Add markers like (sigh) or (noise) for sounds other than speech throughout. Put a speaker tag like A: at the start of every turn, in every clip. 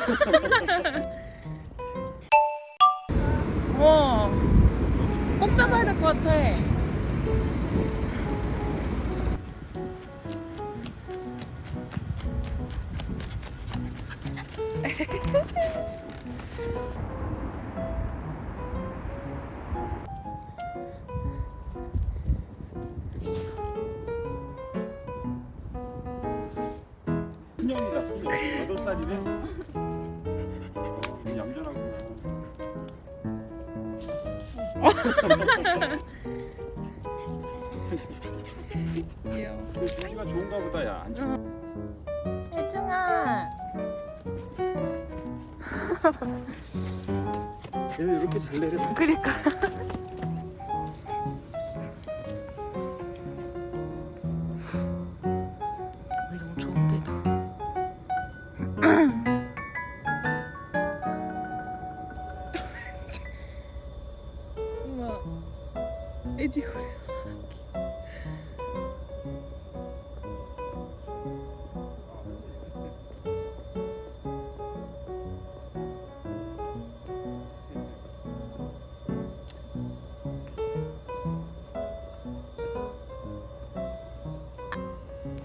A: (laughs) 와, 꼭 잡아야 될 것 같아.
B: 큰형이다 큰형 여덟 살이네
A: 귀여워.
B: 조지가 좋은가 보다 야 안 좋아
A: 혜중아.
B: 얘는 이렇게 잘 내려
A: 그니까. 엄마, 애지고리.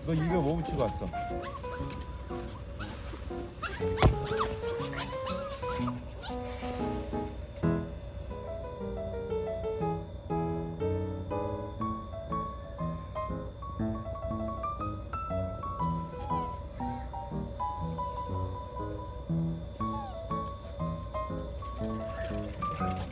B: 너 입에 뭐 붙이고 왔어? Oh.